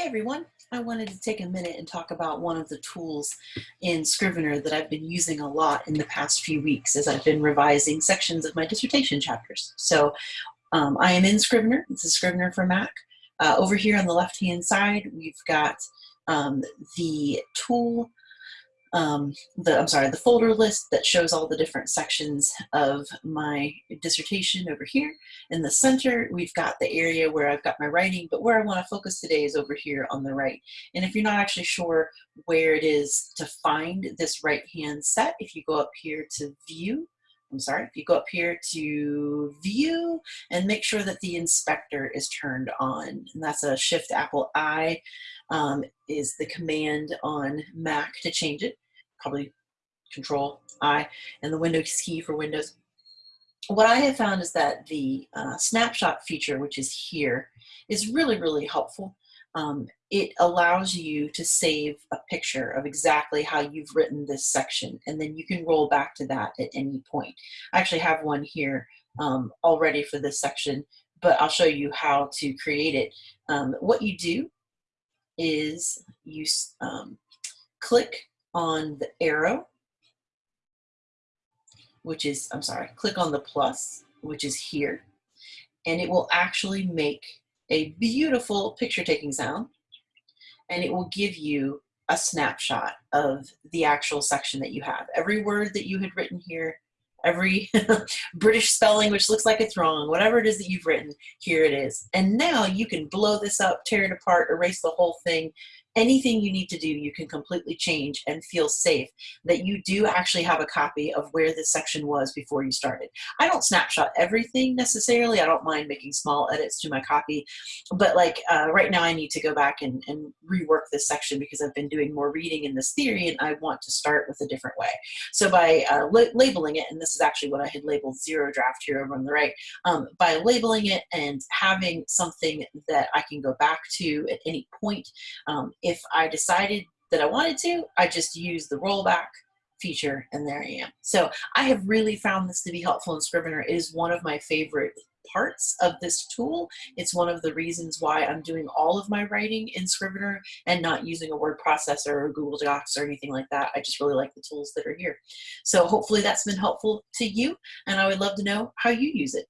Hey everyone, I wanted to take a minute and talk about one of the tools in Scrivener that I've been using a lot in the past few weeks as I've been revising sections of my dissertation chapters. So um, I am in Scrivener, this is Scrivener for Mac. Uh, over here on the left hand side we've got um, the tool um, the, I'm sorry, the folder list that shows all the different sections of my dissertation over here. In the center, we've got the area where I've got my writing, but where I want to focus today is over here on the right. And if you're not actually sure where it is to find this right-hand set, if you go up here to view, I'm sorry, if you go up here to view and make sure that the inspector is turned on, and that's a shift Apple I um, is the command on Mac to change it, probably control I, and the Windows key for Windows. What I have found is that the uh, snapshot feature, which is here, is really, really helpful um, it allows you to save a picture of exactly how you've written this section and then you can roll back to that at any point. I actually have one here um, already for this section but I'll show you how to create it. Um, what you do is you um, click on the arrow which is, I'm sorry, click on the plus which is here and it will actually make a beautiful picture taking sound and it will give you a snapshot of the actual section that you have. Every word that you had written here, every British spelling which looks like it's wrong, whatever it is that you've written, here it is. And now you can blow this up, tear it apart, erase the whole thing, anything you need to do you can completely change and feel safe that you do actually have a copy of where this section was before you started. I don't snapshot everything necessarily. I don't mind making small edits to my copy, but like uh, right now I need to go back and, and rework this section because I've been doing more reading in this theory and I want to start with a different way. So by uh, labeling it, and this is actually what I had labeled zero draft here over on the right, um, by labeling it and having something that I can go back to at any point, um, if I decided that I wanted to, I just use the rollback feature and there I am. So I have really found this to be helpful in Scrivener. It is one of my favorite parts of this tool. It's one of the reasons why I'm doing all of my writing in Scrivener and not using a word processor or Google Docs or anything like that. I just really like the tools that are here. So hopefully that's been helpful to you and I would love to know how you use it.